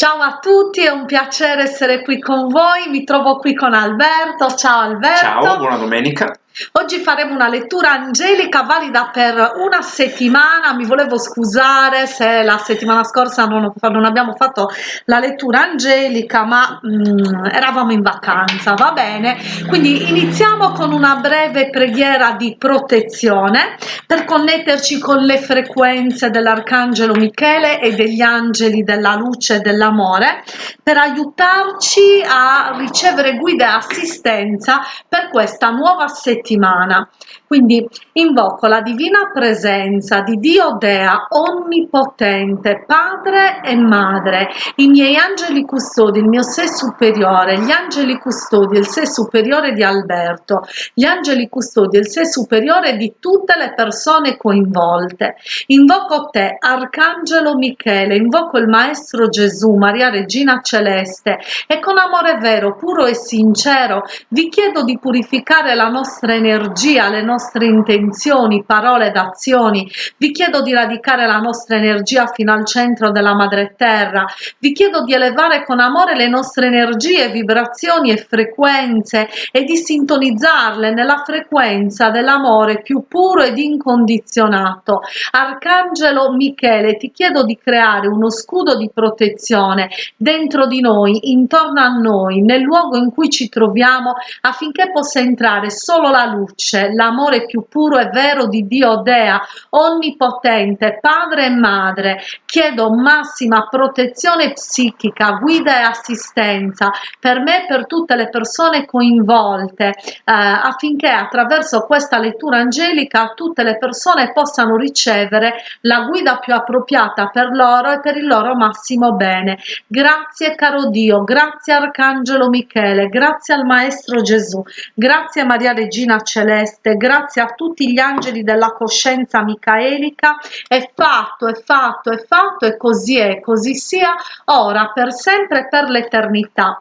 Ciao a tutti, è un piacere essere qui con voi, mi trovo qui con Alberto, ciao Alberto. Ciao, buona domenica. Oggi faremo una lettura angelica valida per una settimana, mi volevo scusare se la settimana scorsa non, non abbiamo fatto la lettura angelica ma mm, eravamo in vacanza, va bene? Quindi iniziamo con una breve preghiera di protezione per connetterci con le frequenze dell'Arcangelo Michele e degli angeli della luce e dell'amore per aiutarci a ricevere guida e assistenza per questa nuova settimana settimana. Quindi invoco la divina presenza di Dio Dea onnipotente, padre e madre, i miei angeli custodi, il mio sé superiore, gli angeli custodi, il sé superiore di Alberto, gli angeli custodi, il sé superiore di tutte le persone coinvolte. Invoco te, Arcangelo Michele, invoco il Maestro Gesù, Maria Regina Celeste e con amore vero, puro e sincero vi chiedo di purificare la nostra energia, le nostre intenzioni, parole ed azioni. Vi chiedo di radicare la nostra energia fino al centro della madre terra. Vi chiedo di elevare con amore le nostre energie, vibrazioni e frequenze e di sintonizzarle nella frequenza dell'amore più puro ed incondizionato. Arcangelo Michele, ti chiedo di creare uno scudo di protezione dentro di noi, intorno a noi, nel luogo in cui ci troviamo affinché possa entrare solo la luce, l'amore più puro e vero di Dio Dea, onnipotente, padre e madre. Chiedo massima protezione psichica, guida e assistenza per me e per tutte le persone coinvolte, eh, affinché attraverso questa lettura angelica tutte le persone possano ricevere la guida più appropriata per loro e per il loro massimo bene. Grazie caro Dio, grazie Arcangelo Michele, grazie al Maestro Gesù, grazie Maria Regina Celeste, grazie a tutti gli angeli della coscienza micaelica, è fatto, è fatto, è fatto e così è, così sia, ora, per sempre e per l'eternità.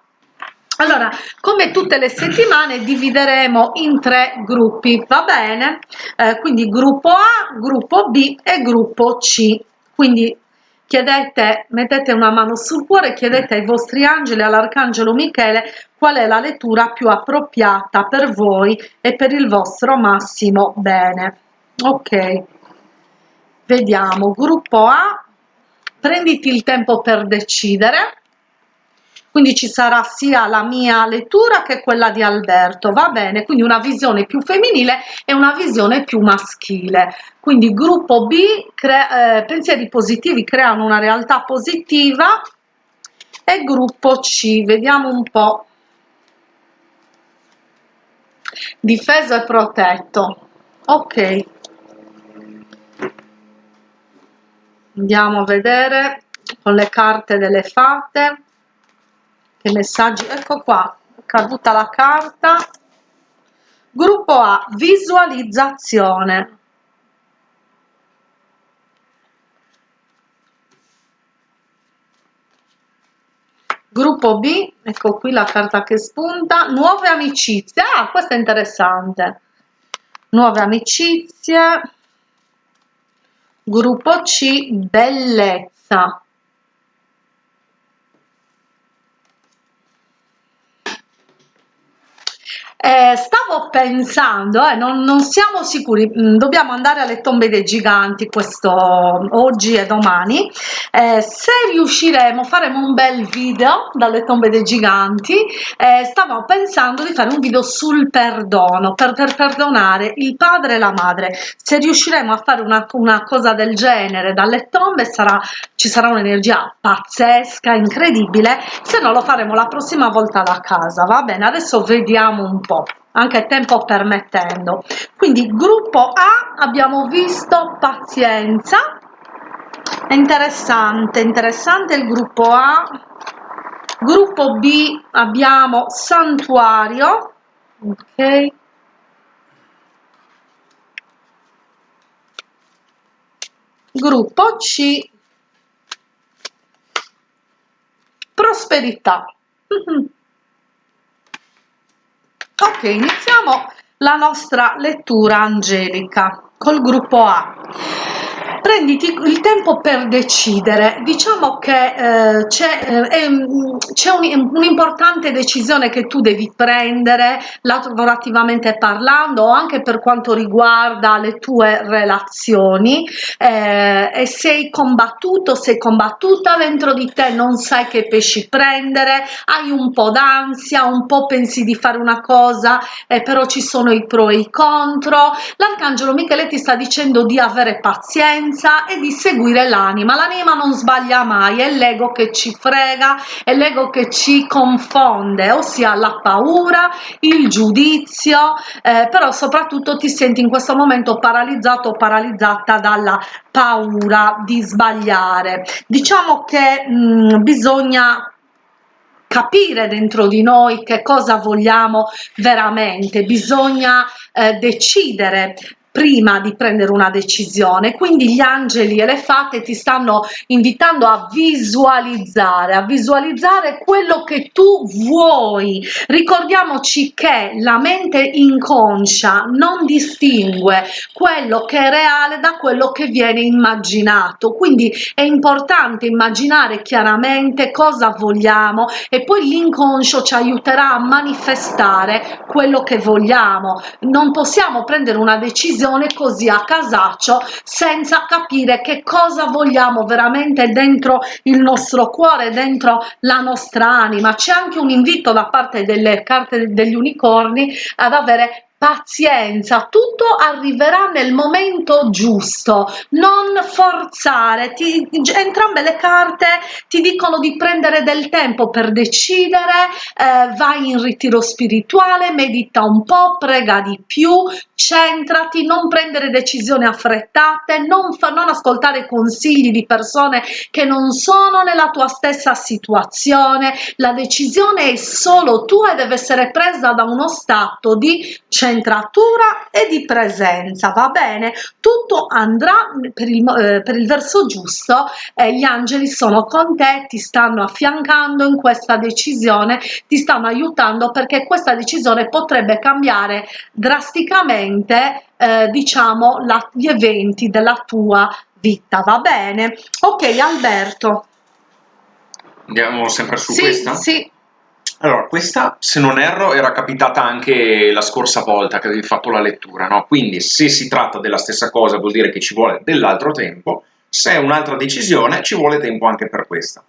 Allora, come tutte le settimane divideremo in tre gruppi, va bene? Eh, quindi gruppo A, gruppo B e gruppo C. Quindi chiedete, mettete una mano sul cuore, chiedete ai vostri angeli, all'arcangelo Michele, qual è la lettura più appropriata per voi e per il vostro massimo bene. Ok, vediamo, gruppo A, prenditi il tempo per decidere quindi ci sarà sia la mia lettura che quella di Alberto, va bene? Quindi una visione più femminile e una visione più maschile. Quindi gruppo B, eh, pensieri positivi creano una realtà positiva e gruppo C, vediamo un po'. Difeso e protetto. Ok. Andiamo a vedere con le carte delle fate che messaggi. Ecco qua caduta la carta. Gruppo A visualizzazione. Gruppo B ecco qui la carta che spunta. Nuove amicizie. Ah questo è interessante. Nuove amicizie. Gruppo C bellezza Eh, stavo pensando, eh, non, non, siamo sicuri, mm, dobbiamo andare alle tombe dei giganti questo oggi e domani. Eh, se riusciremo, faremo un bel video dalle tombe dei giganti. Eh, stavo pensando di fare un video sul perdono, per, per, perdonare il padre e la madre. Se riusciremo a fare una, una cosa del genere dalle tombe, sarà, ci sarà un'energia pazzesca, incredibile. Se no, lo faremo la prossima volta da casa. Va bene, adesso vediamo un po' anche tempo permettendo. Quindi gruppo A abbiamo visto pazienza. È interessante interessante il gruppo A. Gruppo B abbiamo santuario. Ok. Gruppo C prosperità ok iniziamo la nostra lettura angelica col gruppo A prenditi il tempo per decidere. Diciamo che eh, c'è, eh, un'importante decisione che tu devi prendere lavorativamente parlando o anche per quanto riguarda le tue relazioni eh, e sei combattuto, sei combattuta dentro di te, non sai che pesci prendere, hai un po' d'ansia, un po' pensi di fare una cosa, eh, però ci sono i pro e i contro. L'arcangelo Michele ti sta dicendo di avere pazienza e di seguire l'anima. L'anima non sbaglia mai, è l'ego che ci frega, è l'ego che ci confonde, ossia la paura, il giudizio, eh, però soprattutto ti senti in questo momento paralizzato o paralizzata dalla paura di sbagliare. Diciamo che mh, bisogna capire dentro di noi che cosa vogliamo veramente, bisogna eh, decidere prima di prendere una decisione. Quindi gli angeli e le fate ti stanno invitando a visualizzare a visualizzare quello che tu vuoi. Ricordiamoci che la mente inconscia non distingue quello che è reale da quello che viene immaginato. Quindi è importante immaginare chiaramente cosa vogliamo e poi l'inconscio ci aiuterà a manifestare quello che vogliamo. Non possiamo prendere una decisione decisione così a casaccio senza capire che cosa vogliamo veramente dentro il nostro cuore dentro la nostra anima. C'è anche un invito da parte delle carte degli unicorni ad avere pazienza tutto arriverà nel momento giusto. Non forzare ti, entrambe le carte ti dicono di prendere del tempo per decidere eh, vai in ritiro spirituale medita un po prega di più centrati non prendere decisioni affrettate non, fa, non ascoltare consigli di persone che non sono nella tua stessa situazione. La decisione è solo tua e deve essere presa da uno stato di centratura centratura e di presenza va bene? Tutto andrà per il, eh, per il verso giusto eh, gli angeli sono con te ti stanno affiancando in questa decisione ti stanno aiutando perché questa decisione potrebbe cambiare drasticamente eh, diciamo la, gli eventi della tua vita va bene? Ok Alberto. Andiamo sempre su sì, questa? sì allora, questa, se non erro, era capitata anche la scorsa volta che avevi fatto la lettura, no? Quindi se si tratta della stessa cosa vuol dire che ci vuole dell'altro tempo, se è un'altra decisione ci vuole tempo anche per questa.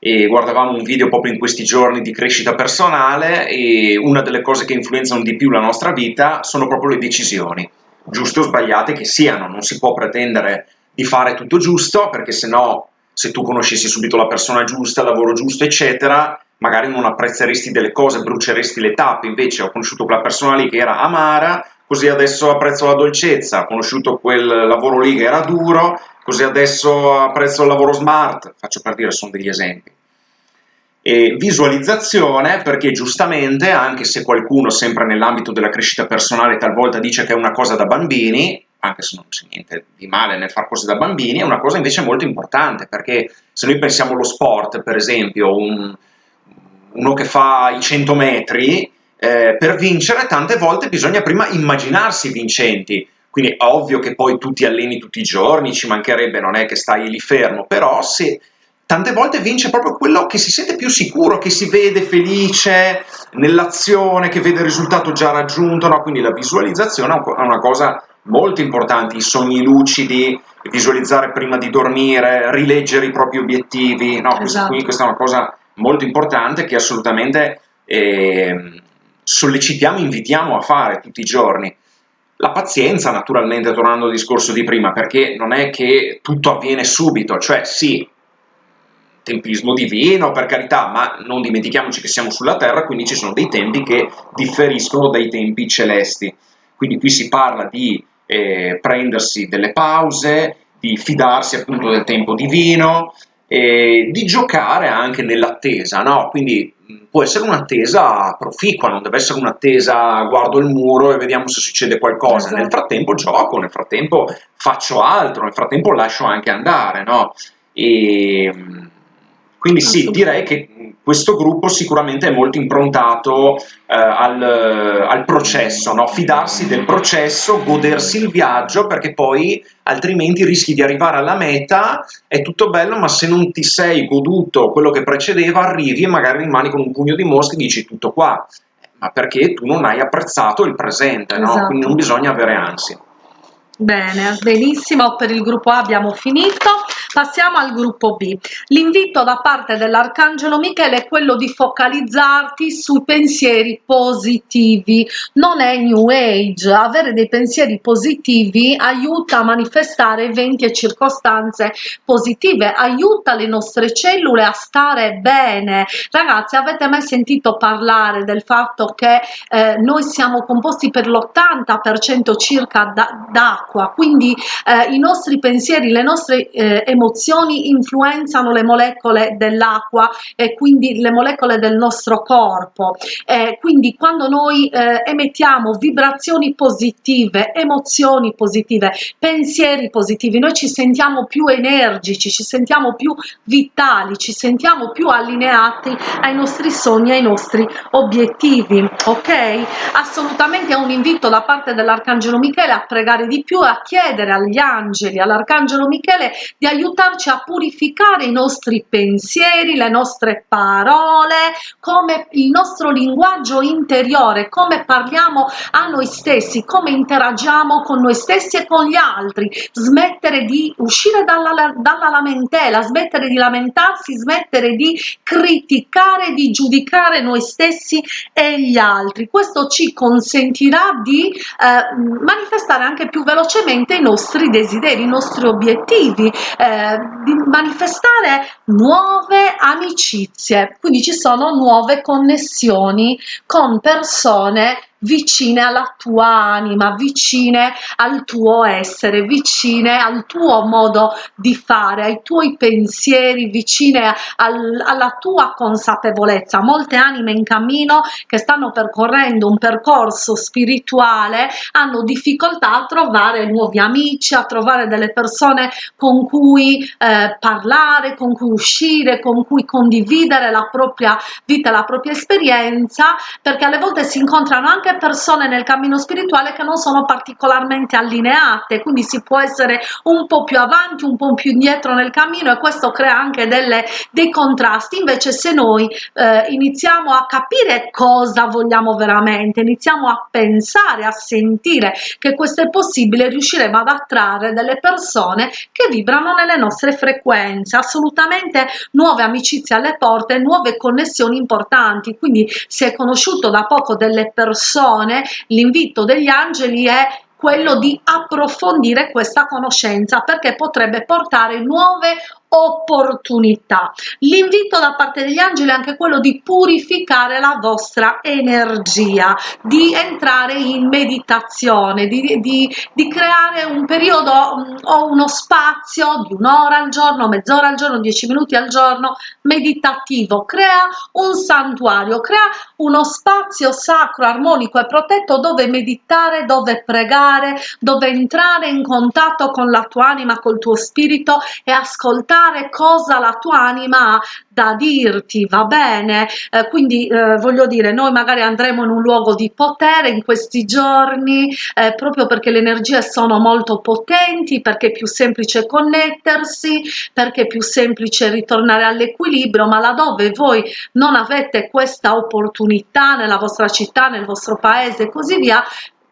E guardavamo un video proprio in questi giorni di crescita personale e una delle cose che influenzano di più la nostra vita sono proprio le decisioni, giuste o sbagliate che siano, non si può pretendere di fare tutto giusto perché se no se tu conoscessi subito la persona giusta, il lavoro giusto, eccetera, magari non apprezzeresti delle cose, bruceresti le tappe, invece ho conosciuto quella persona lì che era amara, così adesso apprezzo la dolcezza, ho conosciuto quel lavoro lì che era duro, così adesso apprezzo il lavoro smart, faccio per dire, sono degli esempi. E visualizzazione, perché giustamente, anche se qualcuno sempre nell'ambito della crescita personale talvolta dice che è una cosa da bambini, anche se non c'è niente di male nel fare cose da bambini, è una cosa invece molto importante, perché se noi pensiamo allo sport, per esempio, un, uno che fa i 100 metri, eh, per vincere tante volte bisogna prima immaginarsi vincenti, quindi è ovvio che poi tu ti alleni tutti i giorni, ci mancherebbe, non è che stai lì fermo, però se tante volte vince proprio quello che si sente più sicuro, che si vede felice nell'azione, che vede il risultato già raggiunto, no? quindi la visualizzazione è una cosa molto importante, i sogni lucidi, visualizzare prima di dormire, rileggere i propri obiettivi, no? esatto. quindi questa è una cosa molto importante che assolutamente eh, sollecitiamo, invitiamo a fare tutti i giorni. La pazienza, naturalmente, tornando al discorso di prima, perché non è che tutto avviene subito, cioè sì, tempismo divino, per carità, ma non dimentichiamoci che siamo sulla Terra, quindi ci sono dei tempi che differiscono dai tempi celesti. Quindi qui si parla di eh, prendersi delle pause, di fidarsi appunto del tempo divino, e di giocare anche nell'attesa, no? Quindi può essere un'attesa proficua, non deve essere un'attesa guardo il muro e vediamo se succede qualcosa. Esatto. Nel frattempo gioco, nel frattempo faccio altro, nel frattempo lascio anche andare, no? E Quindi sì, direi che questo gruppo sicuramente è molto improntato eh, al, al, processo, no? fidarsi del processo, godersi il viaggio, perché poi altrimenti rischi di arrivare alla meta, è tutto bello, ma se non ti sei goduto quello che precedeva, arrivi e magari rimani con un pugno di mosche e dici tutto qua, ma perché tu non hai apprezzato il presente, no? Esatto. quindi non bisogna avere ansia. Bene, benissimo, per il gruppo A abbiamo finito, passiamo al gruppo B. L'invito da parte dell'Arcangelo Michele è quello di focalizzarti sui pensieri positivi, non è New Age, avere dei pensieri positivi aiuta a manifestare eventi e circostanze positive, aiuta le nostre cellule a stare bene. Ragazzi, avete mai sentito parlare del fatto che eh, noi siamo composti per l'80% circa d'acqua? Quindi eh, i nostri pensieri, le nostre eh, emozioni influenzano le molecole dell'acqua e quindi le molecole del nostro corpo. Eh, quindi quando noi eh, emettiamo vibrazioni positive, emozioni positive, pensieri positivi, noi ci sentiamo più energici, ci sentiamo più vitali, ci sentiamo più allineati ai nostri sogni, ai nostri obiettivi, ok? Assolutamente è un invito da parte dell'Arcangelo Michele a pregare di più a chiedere agli angeli, all'arcangelo Michele di aiutarci a purificare i nostri pensieri, le nostre parole, come il nostro linguaggio interiore, come parliamo a noi stessi, come interagiamo con noi stessi e con gli altri, smettere di uscire dalla, dalla lamentela, smettere di lamentarsi, smettere di criticare, di giudicare noi stessi e gli altri. Questo ci consentirà di eh, manifestare anche più velocemente i nostri desideri, i nostri obiettivi, eh, di manifestare nuove amicizie, quindi ci sono nuove connessioni con persone vicine alla tua anima, vicine al tuo essere, vicine al tuo modo di fare, ai tuoi pensieri, vicine al, alla tua consapevolezza. Molte anime in cammino che stanno percorrendo un percorso spirituale hanno difficoltà a trovare nuovi amici, a trovare delle persone con cui eh, parlare, con cui uscire, con cui condividere la propria vita, la propria esperienza, perché alle volte si incontrano anche persone nel cammino spirituale che non sono particolarmente allineate, quindi si può essere un po' più avanti, un po' più indietro nel cammino e questo crea anche delle, dei contrasti. Invece se noi eh, iniziamo a capire cosa vogliamo veramente, iniziamo a pensare, a sentire che questo è possibile, riusciremo ad attrarre delle persone che vibrano nelle nostre frequenze, assolutamente nuove amicizie alle porte, nuove connessioni importanti. Quindi si è conosciuto da poco delle persone persone, l'invito degli angeli è quello di approfondire questa conoscenza perché potrebbe portare nuove opportunità. L'invito da parte degli angeli è anche quello di purificare la vostra energia, di entrare in meditazione, di, di, di creare un periodo mm, o uno spazio di un'ora al giorno, mezz'ora al giorno, dieci minuti al giorno meditativo. Crea un santuario, crea uno spazio sacro, armonico e protetto dove meditare, dove pregare, dove entrare in contatto con la tua anima, col tuo spirito e ascoltare ascoltare cosa la tua anima ha da dirti, va bene? Eh, quindi eh, voglio dire, noi magari andremo in un luogo di potere in questi giorni, eh, proprio perché le energie sono molto potenti, perché è più semplice connettersi, perché è più semplice ritornare all'equilibrio, ma laddove voi non avete questa opportunità nella vostra città, nel vostro paese e così via,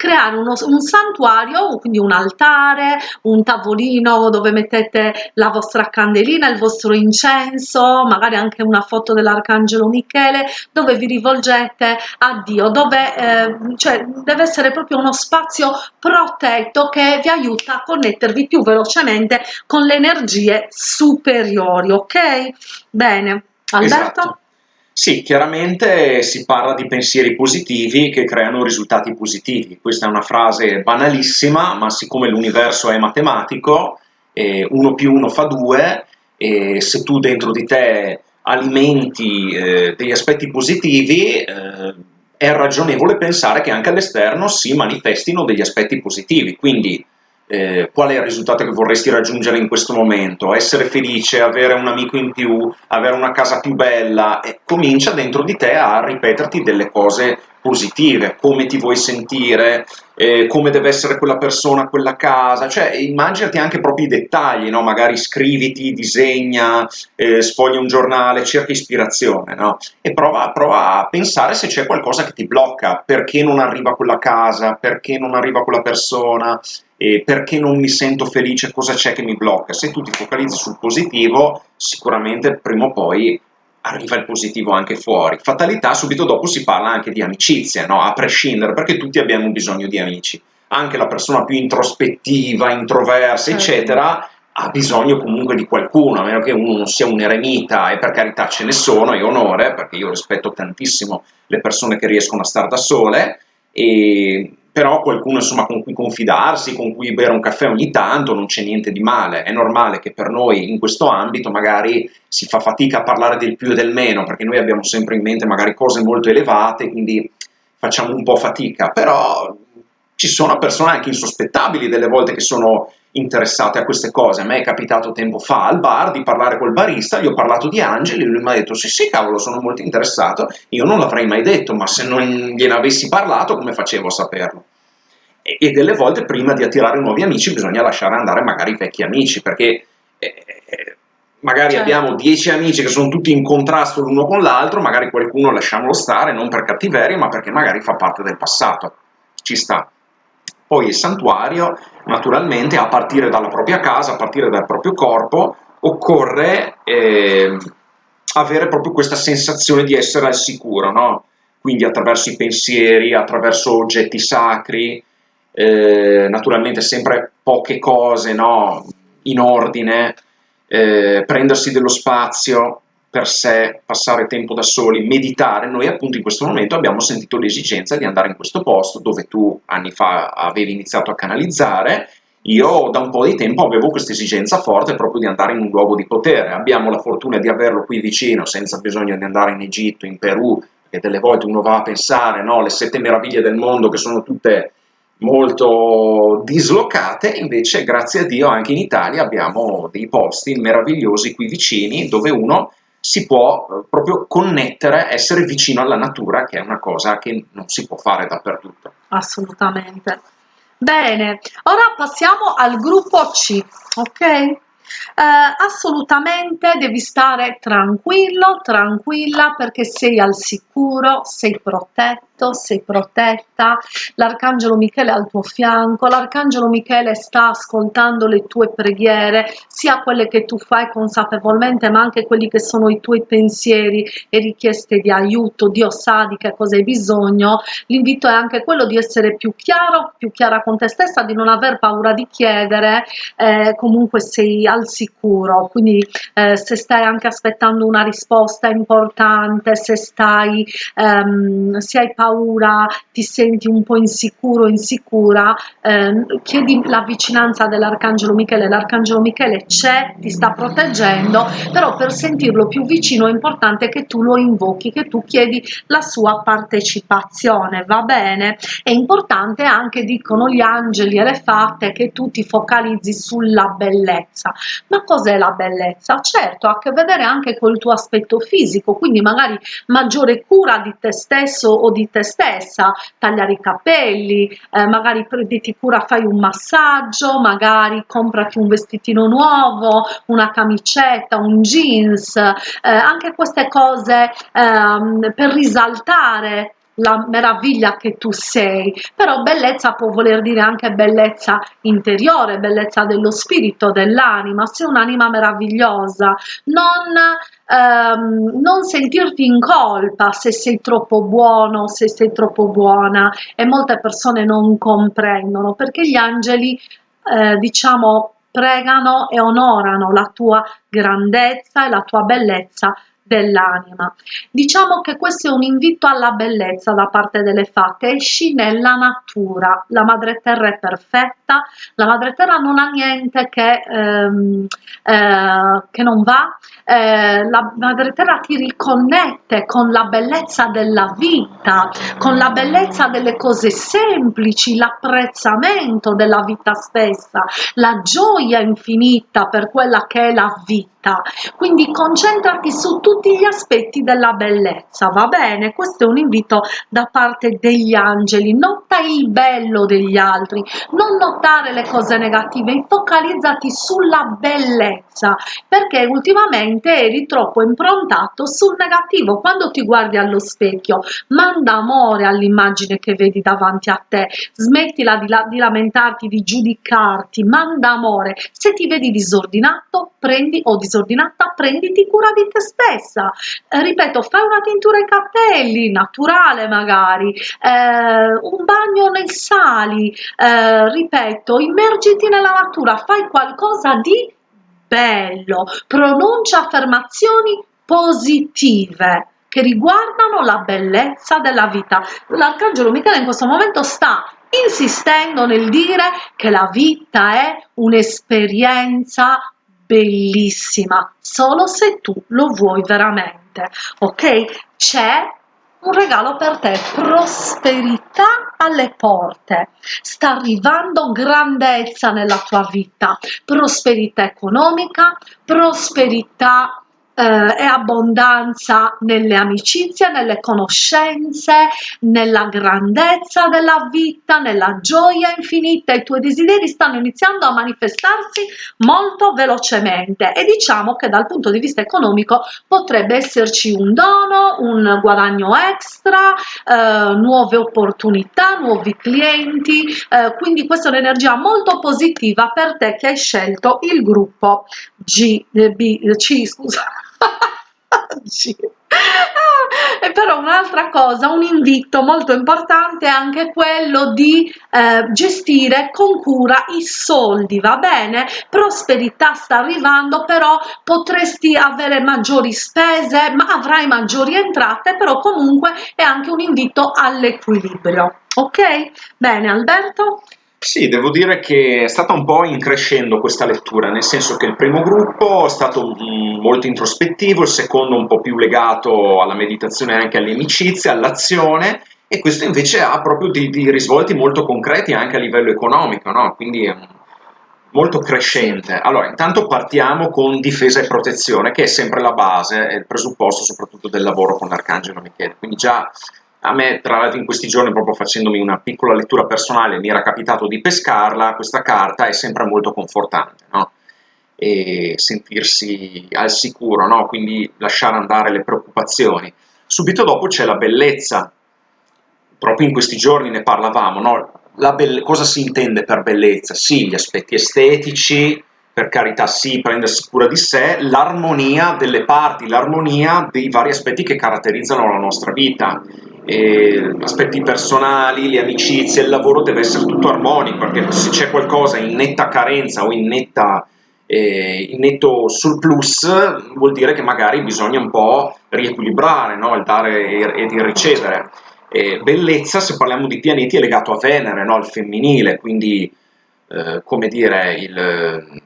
creare uno, un santuario, quindi un altare, un tavolino dove mettete la vostra candelina, il vostro incenso, magari anche una foto dell'Arcangelo Michele, dove vi rivolgete a Dio, dove eh, cioè, deve essere proprio uno spazio protetto che vi aiuta a connettervi più velocemente con le energie superiori, ok? Bene, Alberto? Esatto. Sì, chiaramente si parla di pensieri positivi che creano risultati positivi. Questa è una frase banalissima, ma siccome l'universo è matematico, eh, 1 più 1 fa 2, e se tu dentro di te alimenti eh, degli aspetti positivi, eh, è ragionevole pensare che anche all'esterno si manifestino degli aspetti positivi. Quindi eh, qual è il risultato che vorresti raggiungere in questo momento, essere felice, avere un amico in più, avere una casa più bella, e comincia dentro di te a ripeterti delle cose positive, come ti vuoi sentire, eh, come deve essere quella persona, quella casa, cioè immaginati anche proprio i dettagli, no? magari scriviti, disegna, eh, sfoglia un giornale, cerca ispirazione, no? e prova, prova, a pensare se c'è qualcosa che ti blocca, perché non arriva quella casa, perché non arriva quella persona, eh, perché non mi sento felice, cosa c'è che mi blocca. Se tu ti focalizzi sul positivo, sicuramente prima o poi arriva il positivo anche fuori. Fatalità, subito dopo si parla anche di amicizia, no? a prescindere, perché tutti abbiamo bisogno di amici. Anche la persona più introspettiva, introversa, certo. eccetera, ha bisogno comunque di qualcuno, a meno che uno non sia un eremita, e per carità ce ne sono, e onore, perché io rispetto tantissimo le persone che riescono a stare da sole, e però qualcuno insomma, con cui confidarsi, con cui bere un caffè ogni tanto, non c'è niente di male. È normale che per noi in questo ambito magari si fa fatica a parlare del più e del meno, perché noi abbiamo sempre in mente magari cose molto elevate, quindi facciamo un po' fatica, però ci sono persone anche insospettabili delle volte che sono interessate a queste cose. A me è capitato tempo fa al bar di parlare col barista, gli ho parlato di Angeli, lui mi ha detto sì sì cavolo sono molto interessato, io non l'avrei mai detto, ma se non gliene avessi parlato come facevo a saperlo? E, e delle volte prima di attirare nuovi amici bisogna lasciare andare magari i vecchi amici, perché eh, eh magari certo. abbiamo dieci amici che sono tutti in contrasto l'uno con l'altro, magari qualcuno lasciamolo stare, non per cattiveria, ma perché magari fa parte del passato. Ci sta. Poi il santuario, naturalmente, a partire dalla propria casa, a partire dal proprio corpo, occorre eh, avere proprio questa sensazione di essere al sicuro, no? Quindi attraverso i pensieri, attraverso oggetti sacri, eh, naturalmente sempre poche cose, no? In ordine, eh, prendersi dello spazio, per sé, passare tempo da soli, meditare, noi appunto in questo momento abbiamo sentito l'esigenza di andare in questo posto dove tu anni fa avevi iniziato a canalizzare, io da un po' di tempo avevo questa esigenza forte proprio di andare in un luogo di potere, abbiamo la fortuna di averlo qui vicino senza bisogno di andare in Egitto, in Perù, che delle volte uno va a pensare, no, le sette meraviglie del mondo che sono tutte molto dislocate, invece grazie a Dio anche in Italia abbiamo dei posti meravigliosi qui vicini dove uno si può eh, proprio connettere, essere vicino alla natura, che è una cosa che non si può fare dappertutto. Assolutamente. Bene, ora passiamo al gruppo C, ok? Eh, assolutamente devi stare tranquillo, tranquilla perché sei al sicuro, sei protetto, sei protetta, l'arcangelo Michele è al tuo fianco, l'arcangelo Michele sta ascoltando le tue preghiere, sia quelle che tu fai consapevolmente, ma anche quelli che sono i tuoi pensieri e richieste di aiuto, Dio sa di che cosa hai bisogno, l'invito è anche quello di essere più chiaro, più chiara con te stessa, di non aver paura di chiedere, eh, comunque sei al sicuro, quindi eh, se stai anche aspettando una risposta importante, se stai, ehm, se hai paura, ti senti un po' insicuro, insicura, eh, chiedi la vicinanza dell'Arcangelo Michele, l'Arcangelo Michele c'è, ti sta proteggendo, però per sentirlo più vicino è importante che tu lo invochi, che tu chiedi la sua partecipazione, va bene? È importante anche, dicono gli angeli e le fatte, che tu ti focalizzi sulla bellezza, ma cos'è la bellezza? Certo, ha a che vedere anche col tuo aspetto fisico, quindi magari maggiore cura di te stesso o di te stessa, tagliare i capelli, eh, magari prenditi cura, fai un massaggio, magari comprati un vestitino nuovo, una camicetta, un jeans, eh, anche queste cose eh, per risaltare la meraviglia che tu sei, però bellezza può voler dire anche bellezza interiore, bellezza dello spirito, dell'anima, sei un'anima meravigliosa, non, ehm, non sentirti in colpa se sei troppo buono, se sei troppo buona. E molte persone non comprendono perché gli angeli, eh, diciamo, pregano e onorano la tua grandezza e la tua bellezza dell'anima. Diciamo che questo è un invito alla bellezza da parte delle fate, esci nella natura, la madre terra è perfetta, la madre terra non ha niente che, ehm, eh, che non va, eh, la madre terra ti riconnette con la bellezza della vita, con la bellezza delle cose semplici, l'apprezzamento della vita stessa, la gioia infinita per quella che è la vita quindi concentrati su tutti gli aspetti della bellezza va bene? Questo è un invito da parte degli angeli. Nota il bello degli altri. Non notare le cose negative focalizzati sulla bellezza perché ultimamente eri troppo improntato sul negativo. Quando ti guardi allo specchio manda amore all'immagine che vedi davanti a te. Smettila di, la di lamentarti di giudicarti manda amore. Se ti vedi disordinato prendi o disordinato disordinata prenditi cura di te stessa. Eh, ripeto fai una tintura ai capelli naturale magari. Eh, un bagno nei sali. Eh, ripeto immergiti nella natura fai qualcosa di bello. Pronuncia affermazioni positive che riguardano la bellezza della vita. L'arcangelo Michele in questo momento sta insistendo nel dire che la vita è un'esperienza bellissima solo se tu lo vuoi veramente ok? C'è un regalo per te prosperità alle porte. Sta arrivando grandezza nella tua vita. Prosperità economica prosperità eh, e abbondanza nelle amicizie, nelle conoscenze, nella grandezza della vita, nella gioia infinita. I tuoi desideri stanno iniziando a manifestarsi molto velocemente e diciamo che dal punto di vista economico potrebbe esserci un dono, un guadagno extra, eh, nuove opportunità, nuovi clienti, eh, quindi questa è un'energia molto positiva per te che hai scelto il gruppo G, B, Scusa sì. e però un'altra cosa un invito molto importante è anche quello di eh, gestire con cura i soldi va bene? Prosperità sta arrivando però potresti avere maggiori spese ma avrai maggiori entrate però comunque è anche un invito all'equilibrio ok? Bene alberto sì, devo dire che è stata un po' in crescendo questa lettura, nel senso che il primo gruppo è stato molto introspettivo, il secondo un po' più legato alla meditazione e anche alle amicizie, all'azione, e questo invece ha proprio dei, risvolti molto concreti anche a livello economico, no? quindi è molto crescente. Allora, intanto partiamo con difesa e protezione, che è sempre la base, è il presupposto soprattutto del lavoro con l'Arcangelo Michele, quindi già a me, tra l'altro, in questi giorni, proprio facendomi una piccola lettura personale, mi era capitato di pescarla, questa carta è sempre molto confortante, no? E sentirsi al sicuro, no? Quindi lasciare andare le preoccupazioni. Subito dopo c'è la bellezza, proprio in questi giorni ne parlavamo, no? cosa si intende per bellezza? Sì, gli aspetti estetici, per carità sì, prendersi cura di sé, l'armonia delle parti, l'armonia dei vari aspetti che caratterizzano la nostra vita aspetti personali, le amicizie, il lavoro deve essere tutto armonico, perché se c'è qualcosa in netta carenza o in, netta, eh, in netto surplus, vuol dire che magari bisogna un po' riequilibrare no? il dare ed il ricevere. Eh, bellezza, se parliamo di pianeti, è legato a Venere, no? al femminile, quindi eh, come dire, il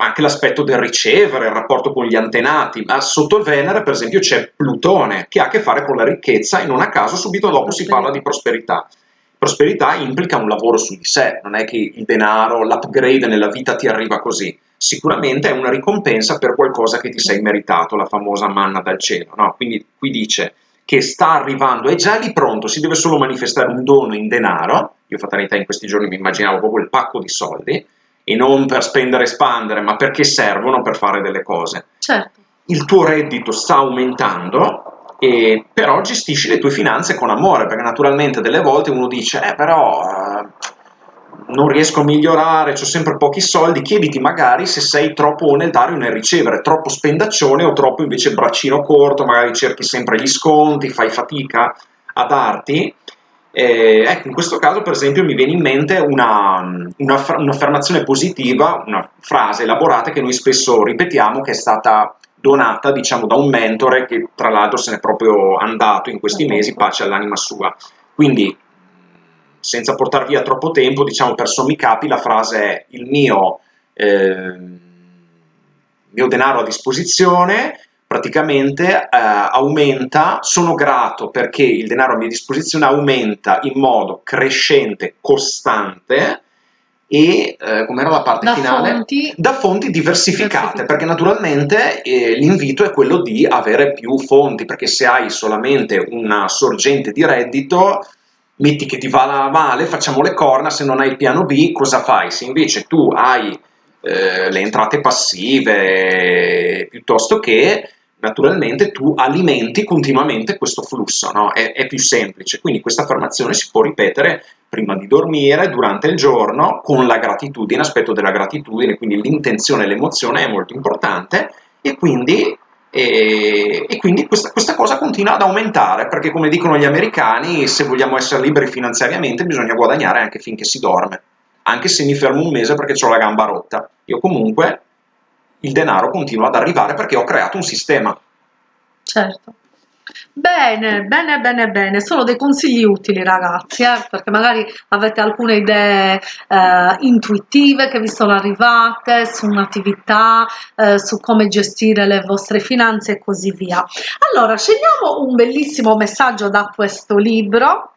anche l'aspetto del ricevere, il rapporto con gli antenati, ma sotto il Venere per esempio c'è Plutone che ha a che fare con la ricchezza e non a caso subito dopo si parla di prosperità. Prosperità implica un lavoro su di sé, non è che il denaro, l'upgrade nella vita ti arriva così, sicuramente è una ricompensa per qualcosa che ti sei meritato, la famosa manna dal cielo, no? quindi qui dice che sta arrivando, è già lì pronto, si deve solo manifestare un dono in denaro, io fatalità in questi giorni mi immaginavo proprio il pacco di soldi, e non per spendere e spandere, ma perché servono per fare delle cose. Certo. Il tuo reddito sta aumentando, e però gestisci le tue finanze con amore, perché naturalmente delle volte uno dice, eh però eh, non riesco a migliorare, ho sempre pochi soldi, chiediti magari se sei troppo nel dare o nel ricevere, troppo spendaccione o troppo invece braccino corto, magari cerchi sempre gli sconti, fai fatica a darti, eh, ecco, in questo caso, per esempio, mi viene in mente un'affermazione una, positiva, una frase elaborata che noi spesso ripetiamo, che è stata donata diciamo da un mentore che tra l'altro se n'è proprio andato in questi mesi, pace all'anima sua. Quindi senza portare via troppo tempo, diciamo per sommi capi la frase è il mio, eh, mio denaro a disposizione praticamente eh, aumenta, sono grato perché il denaro a mia disposizione aumenta in modo crescente, costante, e eh, com'era la parte da finale? Fonti da fonti diversificate, perché naturalmente eh, l'invito è quello di avere più fonti, perché se hai solamente una sorgente di reddito, metti che ti va male, facciamo le corna, se non hai il piano B, cosa fai? Se invece tu hai eh, le entrate passive piuttosto che naturalmente tu alimenti continuamente questo flusso, no? è, è, più semplice. Quindi questa affermazione si può ripetere prima di dormire, durante il giorno, con la gratitudine, aspetto della gratitudine, quindi l'intenzione e l'emozione è molto importante e quindi, e, e quindi questa, questa, cosa continua ad aumentare, perché come dicono gli americani, se vogliamo essere liberi finanziariamente bisogna guadagnare anche finché si dorme, anche se mi fermo un mese perché ho la gamba rotta. Io comunque il denaro continua ad arrivare perché ho creato un sistema. Certo. Bene, bene, bene, bene, sono dei consigli utili ragazzi, eh, perché magari avete alcune idee eh, intuitive che vi sono arrivate su un'attività, eh, su come gestire le vostre finanze e così via. Allora, scegliamo un bellissimo messaggio da questo libro.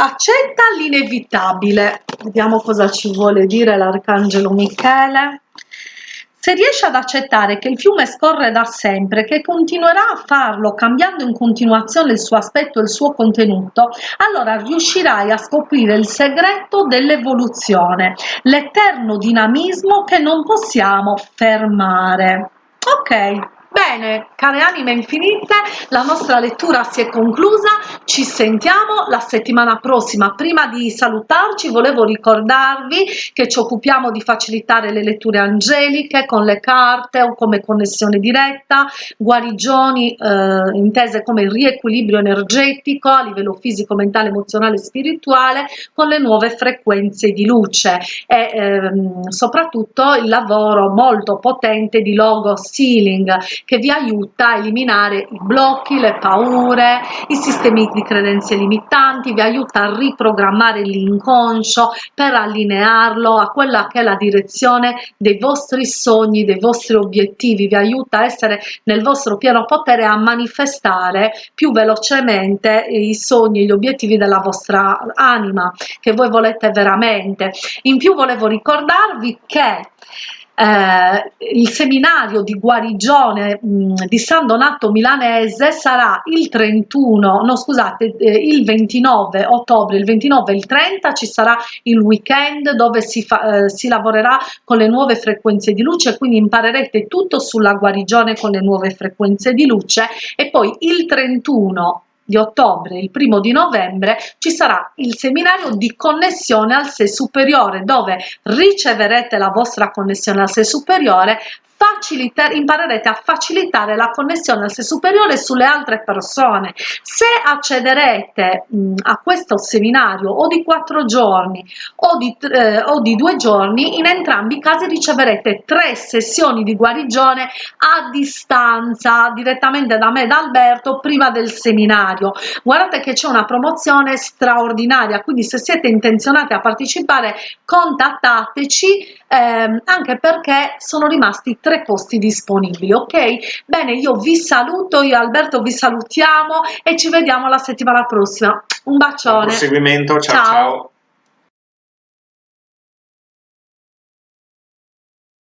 Accetta l'inevitabile. Vediamo cosa ci vuole dire l'Arcangelo Michele. Se riesci ad accettare che il fiume scorre da sempre, che continuerà a farlo cambiando in continuazione il suo aspetto e il suo contenuto, allora riuscirai a scoprire il segreto dell'evoluzione, l'eterno dinamismo che non possiamo fermare. Ok, Bene, care anime infinite, la nostra lettura si è conclusa, ci sentiamo la settimana prossima. Prima di salutarci volevo ricordarvi che ci occupiamo di facilitare le letture angeliche con le carte o come connessione diretta, guarigioni eh, intese come il riequilibrio energetico a livello fisico, mentale, emozionale e spirituale con le nuove frequenze di luce e ehm, soprattutto il lavoro molto potente di logo sealing che vi aiuta a eliminare i blocchi, le paure, i sistemi di credenze limitanti, vi aiuta a riprogrammare l'inconscio per allinearlo a quella che è la direzione dei vostri sogni, dei vostri obiettivi, vi aiuta a essere nel vostro pieno potere a manifestare più velocemente i sogni, gli obiettivi della vostra anima che voi volete veramente. In più volevo ricordarvi che eh, il seminario di guarigione mh, di San Donato Milanese sarà il 31, no scusate, eh, il 29 ottobre, il 29 e il 30 ci sarà il weekend dove si, fa, eh, si lavorerà con le nuove frequenze di luce, quindi imparerete tutto sulla guarigione con le nuove frequenze di luce e poi il 31 di ottobre, il primo di novembre, ci sarà il seminario di connessione al sé superiore dove riceverete la vostra connessione al sé superiore imparerete a facilitare la connessione al sé superiore sulle altre persone. Se accederete mh, a questo seminario o di quattro giorni o di, eh, o di due giorni, in entrambi i casi riceverete tre sessioni di guarigione a distanza direttamente da me da Alberto prima del seminario. Guardate che c'è una promozione straordinaria, quindi se siete intenzionati a partecipare contattateci ehm, anche perché sono rimasti tre posti disponibili ok? Bene io vi saluto io Alberto vi salutiamo e ci vediamo la settimana prossima. Un bacione. Buon proseguimento ciao ciao, ciao.